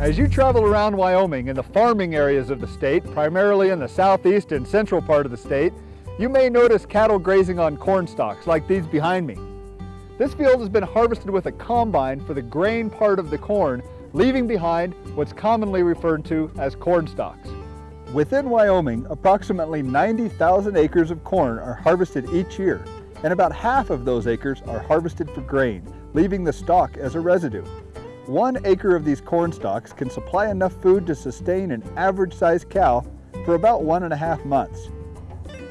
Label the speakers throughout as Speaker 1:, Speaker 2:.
Speaker 1: As you travel around Wyoming in the farming areas of the state, primarily in the southeast and central part of the state, you may notice cattle grazing on corn stalks like these behind me. This field has been harvested with a combine for the grain part of the corn, leaving behind what's commonly referred to as corn stalks. Within Wyoming, approximately 90,000 acres of corn are harvested each year, and about half of those acres are harvested for grain, leaving the stalk as a residue. One acre of these corn stalks can supply enough food to sustain an average-sized cow for about one and a half months.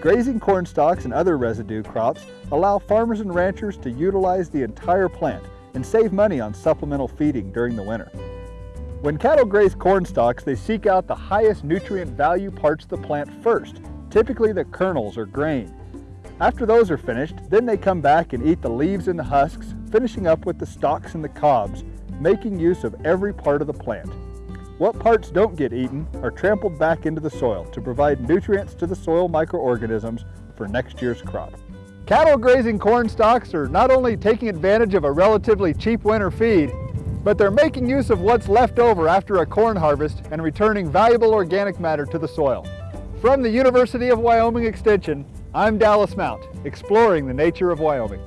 Speaker 1: Grazing corn stalks and other residue crops allow farmers and ranchers to utilize the entire plant and save money on supplemental feeding during the winter. When cattle graze corn stalks, they seek out the highest nutrient value parts of the plant first, typically the kernels or grain. After those are finished, then they come back and eat the leaves and the husks, finishing up with the stalks and the cobs, making use of every part of the plant. What parts don't get eaten are trampled back into the soil to provide nutrients to the soil microorganisms for next year's crop. Cattle grazing corn stalks are not only taking advantage of a relatively cheap winter feed, but they're making use of what's left over after a corn harvest and returning valuable organic matter to the soil. From the University of Wyoming Extension, I'm Dallas Mount, exploring the nature of Wyoming.